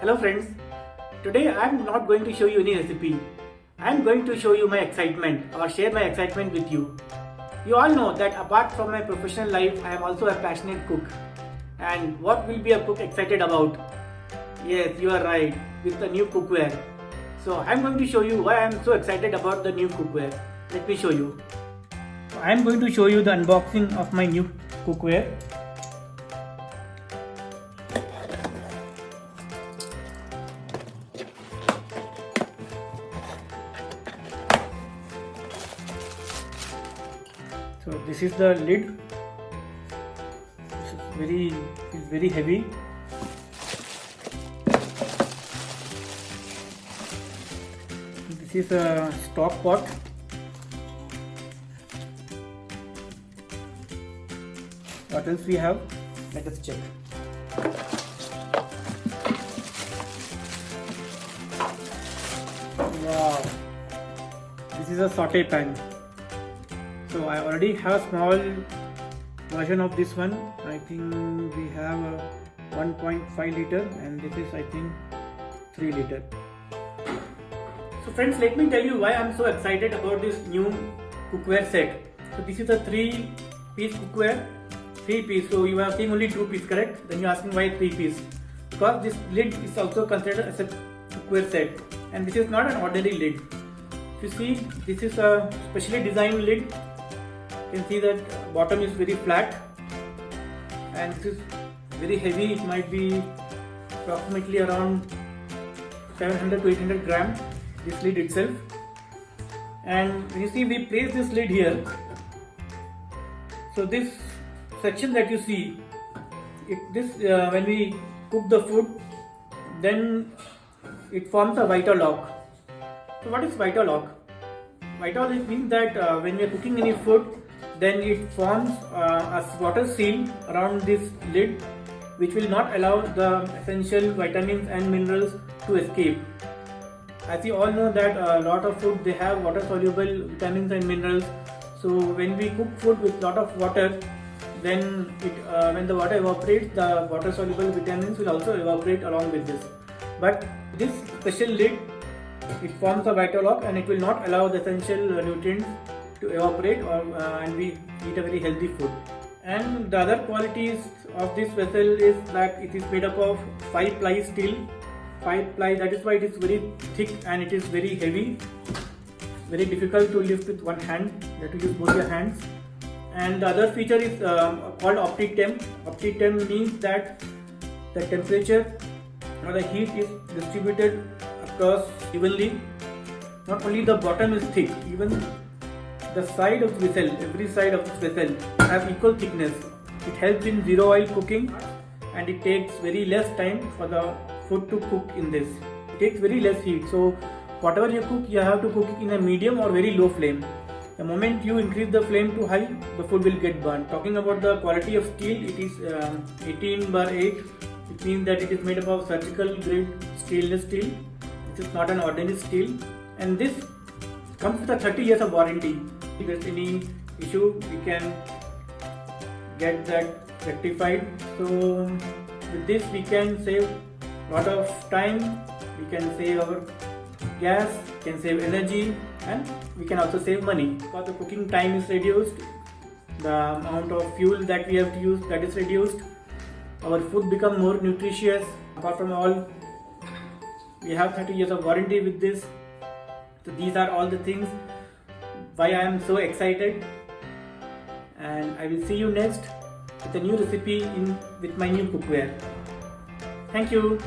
Hello friends, today I am not going to show you any recipe. I am going to show you my excitement or share my excitement with you. You all know that apart from my professional life, I am also a passionate cook. And what will be a cook excited about? Yes, you are right, with the new cookware. So I am going to show you why I am so excited about the new cookware. Let me show you. I am going to show you the unboxing of my new cookware. So this is the lid. This is very is very heavy. This is a stock pot. What else we have? Let us check. Wow, this is a saute pan. So I already have a small version of this one. I think we have a 1.5 liter and this is I think 3 liter. So friends let me tell you why I am so excited about this new cookware set. So this is a 3 piece cookware. 3 piece. So you are seeing only 2 piece correct? Then you are asking why 3 piece. Because this lid is also considered as a cookware set and this is not an ordinary lid. You see this is a specially designed lid you can see that bottom is very flat and this is very heavy. It might be approximately around 700 to 800 gram this lid itself. And you see we place this lid here. So this section that you see it this uh, when we cook the food then it forms a Vita-Lock so what is Vita-Lock Vita-Lock means that uh, when we are cooking any food then it forms uh, a water seal around this lid which will not allow the essential vitamins and minerals to escape. As you all know that a lot of food they have water soluble vitamins and minerals so when we cook food with lot of water then it, uh, when the water evaporates the water soluble vitamins will also evaporate along with this. But this special lid it forms a Vita-Lock and it will not allow the essential nutrients to evaporate or, uh, and we eat a very healthy food. And the other qualities of this vessel is that it is made up of 5 ply steel. 5 ply that is why it is very thick and it is very heavy. Very difficult to lift with one hand, have to use both your hands. And the other feature is um, called OptiTemp. OptiTemp means that the temperature or the heat is distributed across evenly. Not only the bottom is thick, even the side of the vessel, every side of the vessel have equal thickness. It helps in zero oil cooking and it takes very less time for the food to cook in this. It takes very less heat. So whatever you cook, you have to cook it in a medium or very low flame. The moment you increase the flame to high, the food will get burnt. Talking about the quality of steel, it is um, 18 bar 8. It means that it is made up of surgical grade stainless steel. This is not an ordinary steel. And this comes with a 30 years of warranty. If there's any issue, we can get that rectified. So with this, we can save a lot of time. We can save our gas, can save energy, and we can also save money. Because the cooking time is reduced, the amount of fuel that we have to use that is reduced. Our food become more nutritious. Apart from all, we have 30 years of warranty with this. So these are all the things why I am so excited and I will see you next with a new recipe in with my new cookware. Thank you.